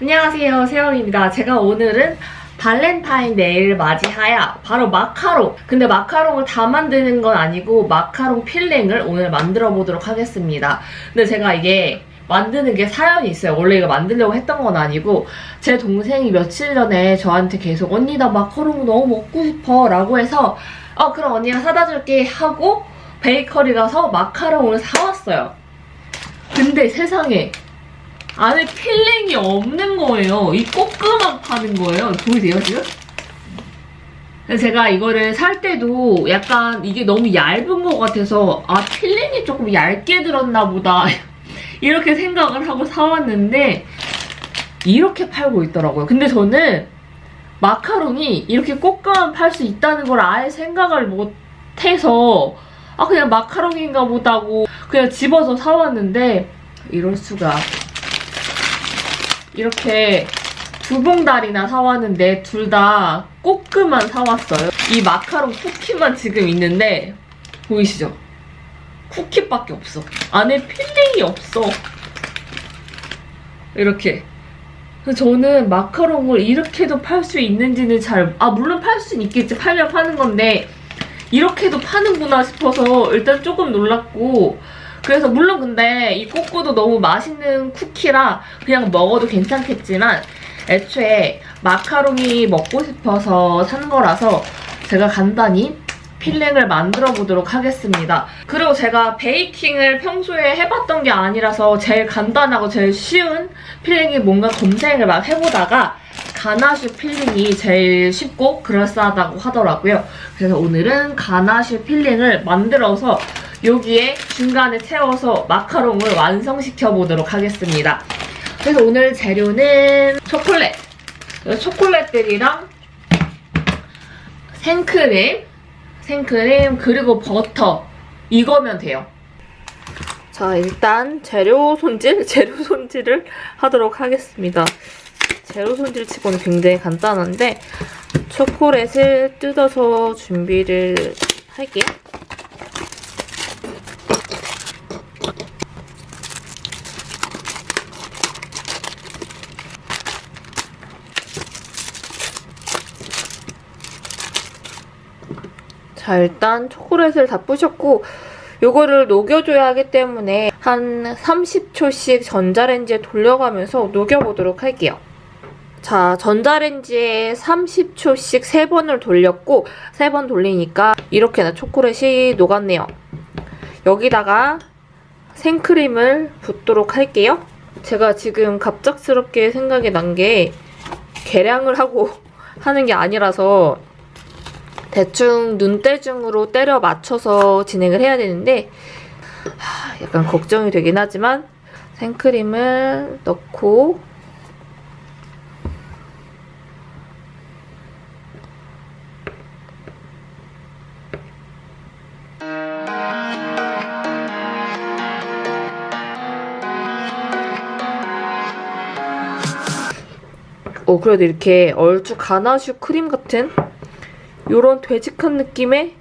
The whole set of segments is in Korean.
안녕하세요 세영입니다. 제가 오늘은 발렌타인데이를 맞이하여 바로 마카롱. 근데 마카롱을 다 만드는 건 아니고 마카롱 filling을 오늘 만들어 보도록 하겠습니다. 근데 제가 이게 만드는 게 사연이 있어요. 원래 이거 만들려고 했던 건 아니고 제 동생이 며칠 전에 저한테 계속 언니 나 마카롱 너무 먹고 싶어. 라고 해서 어 그럼 언니가 사다 줄게. 하고 베이커리 가서 마카롱을 사왔어요. 근데 세상에 안에 filling이 없는 거예요. 이 coque만 파는 거예요. 보이세요, 지금? 제가 이거를 살 때도 약간 이게 너무 얇은 것 같아서 아, filling이 조금 얇게 들었나 보다. 이렇게 생각을 하고 사왔는데 이렇게 팔고 있더라고요. 근데 저는 마카롱이 이렇게 coque만 팔 수 있다는 걸 아예 생각을 못해서 아 그냥 마카롱인가 보다고 그냥 집어서 사왔는데 이럴 수가 이렇게 두 봉다리나 사왔는데 둘 다 coque만 사왔어요. 이 마카롱 쿠키만 지금 있는데 보이시죠? 쿠키밖에 없어. 안에 filling이 없어. 이렇게. 저는 마카롱을 이렇게도 팔 수 있는지는 잘... 아 물론 팔 수는 있겠지. 팔면 파는 건데 이렇게도 파는구나 싶어서 일단 조금 놀랐고 그래서 물론 근데 이 coque도 너무 맛있는 쿠키라 그냥 먹어도 괜찮겠지만 애초에 마카롱이 먹고 싶어서 산 거라서 제가 간단히 filling을 만들어 보도록 하겠습니다. 그리고 제가 baking을 평소에 해봤던 게 아니라서 제일 간단하고 제일 쉬운 filling이 뭔가 검색을 막 해보다가 ganache filling이 제일 쉽고 그럴싸하다고 하더라고요. 그래서 오늘은 ganache filling을 만들어서 여기에 중간에 채워서 마카롱을 완성시켜 보도록 하겠습니다. 그래서 오늘 재료는 초콜릿, 초콜릿들이랑 생크림, 생크림 그리고 버터 이거면 돼요. 자 일단 재료 손질, 재료 손질을 하도록 하겠습니다. 재료 손질 치고는 굉장히 간단한데 초콜릿을 뜯어서 준비를 할게요. 자 일단 초콜릿을 다 부셨고 요거를 녹여줘야 하기 때문에 한 30초씩 전자레인지에 돌려가면서 녹여보도록 할게요. 자 전자레인지에 30초씩 3번을 돌렸고 3번 돌리니까 이렇게나 초콜릿이 녹았네요. 여기다가 생크림을 붓도록 할게요. 제가 지금 갑작스럽게 생각이 난 게 계량을 하고 하는 게 아니라서 대충 눈대중으로 때려 맞춰서 진행을 해야 되는데 하, 약간 걱정이 되긴 하지만 생크림을 넣고 어 그래도 이렇게 얼추 가나슈 크림 같은 이런 되직한 느낌의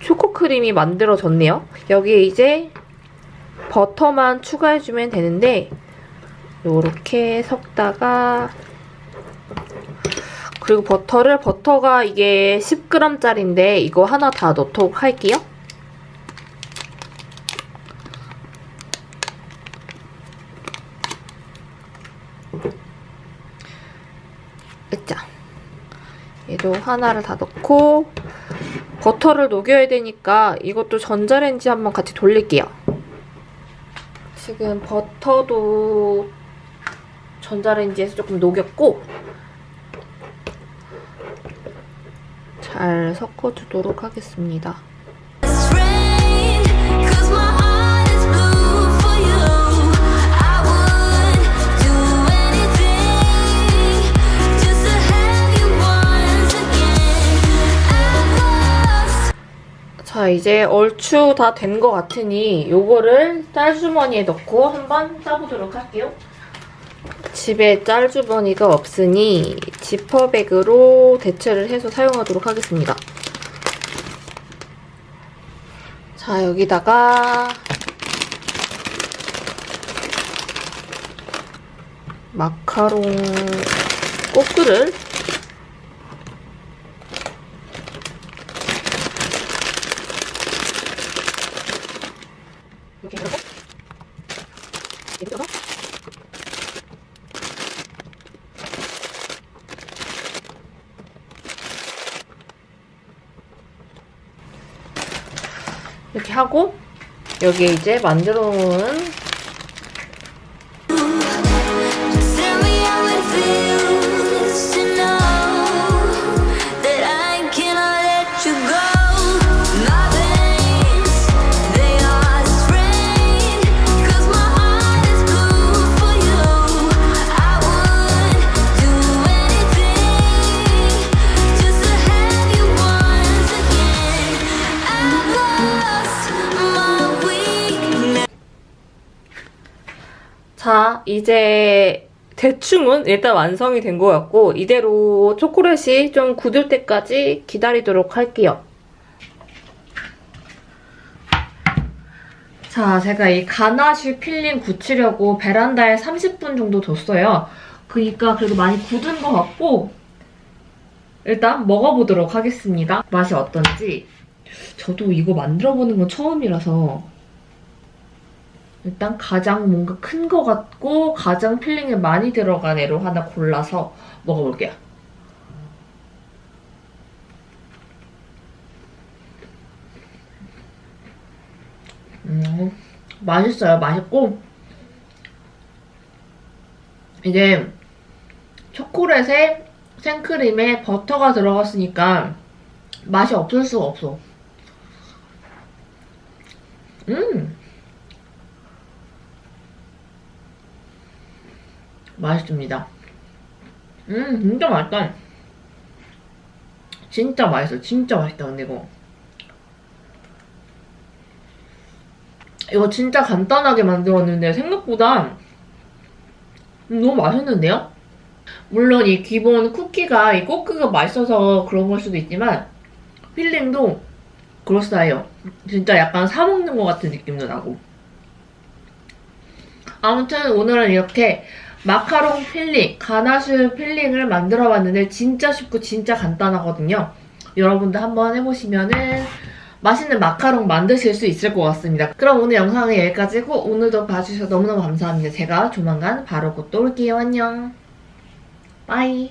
초코크림이 만들어졌네요. 여기에 이제 버터만 추가해주면 되는데 이렇게 섞다가 그리고 버터를 버터가 이게 10g짜리인데 이거 하나 다 넣도록 할게요. 으짜 얘도 하나를 다 넣고 버터를 녹여야 되니까 이것도 전자레인지 한번 같이 돌릴게요. 지금 버터도 전자레인지에서 조금 녹였고 잘 섞어주도록 하겠습니다. 자 이제 얼추 다 된 것 같으니 요거를 짤주머니에 넣고 한번 싸보도록 할게요. 집에 짤주머니가 없으니 지퍼백으로 대체를 해서 사용하도록 하겠습니다. 자 여기다가 마카롱 꼬끄를 이렇게 해서 이렇게 해서 이렇게 하고 여기에 이제 만들어 놓은 이제 대충은 일단 완성이 된 것 같고 이대로 초콜릿이 좀 굳을 때까지 기다리도록 할게요. 자, 제가 이 ganache filling 굳히려고 베란다에 30분 정도 뒀어요. 그니까 그래도 많이 굳은 것 같고 일단 먹어보도록 하겠습니다. 맛이 어떤지. 저도 이거 만들어보는 건 처음이라서 일단 가장 뭔가 큰 거 같고 가장 filling이 많이 들어간 애로 하나 골라서 먹어볼게요. 음, 맛있어요. 맛있고 이게 초콜릿에 생크림에 버터가 들어갔으니까 맛이 없을 수가 없어. 음! 맛있습니다. 음, 진짜 맛있다. 진짜 맛있어. 진짜 맛있다, 근데 이거. 이거 진짜 간단하게 만들었는데 생각보다 너무 맛있는데요? 물론 이 기본 쿠키가 이 꼬끄가 맛있어서 그런 걸 수도 있지만 filling도 그럴싸해요. 진짜 약간 사 먹는 것 같은 느낌도 나고. 아무튼 오늘은 이렇게 마카롱 filling, 가나슈 filling을 만들어봤는데 진짜 쉽고 진짜 간단하거든요. 여러분도 한번 해보시면은 맛있는 마카롱 만드실 수 있을 것 같습니다. 그럼 오늘 영상은 여기까지고 오늘도 봐주셔서 너무너무 감사합니다. 제가 조만간 바로 곧 또 올게요. 안녕. 빠이.